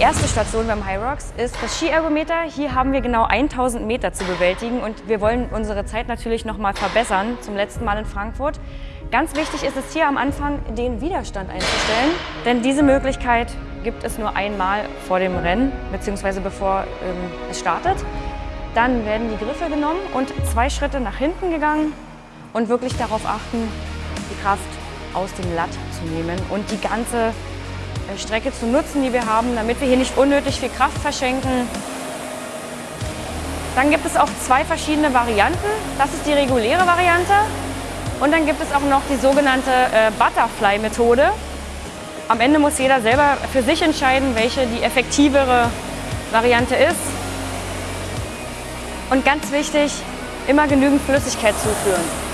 erste Station beim High Rocks ist das Skiergometer. Hier haben wir genau 1000 Meter zu bewältigen und wir wollen unsere Zeit natürlich noch mal verbessern zum letzten Mal in Frankfurt. Ganz wichtig ist es hier am Anfang, den Widerstand einzustellen, denn diese Möglichkeit gibt es nur einmal vor dem Rennen bzw. bevor ähm, es startet. Dann werden die Griffe genommen und zwei Schritte nach hinten gegangen und wirklich darauf achten, die Kraft aus dem Latt zu nehmen und die ganze Strecke zu nutzen, die wir haben, damit wir hier nicht unnötig viel Kraft verschenken. Dann gibt es auch zwei verschiedene Varianten. Das ist die reguläre Variante und dann gibt es auch noch die sogenannte äh, Butterfly-Methode. Am Ende muss jeder selber für sich entscheiden, welche die effektivere Variante ist. Und ganz wichtig, immer genügend Flüssigkeit zuführen.